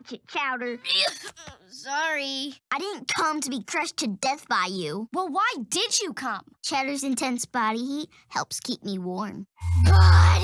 Watch it, Chowder. Sorry. I didn't come to be crushed to death by you. Well, why did you come? Chowder's intense body heat helps keep me warm. Bye.